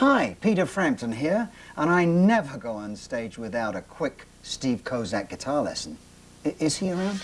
Hi, Peter Frampton here, and I never go on stage without a quick Steve Kozak guitar lesson. I is he around?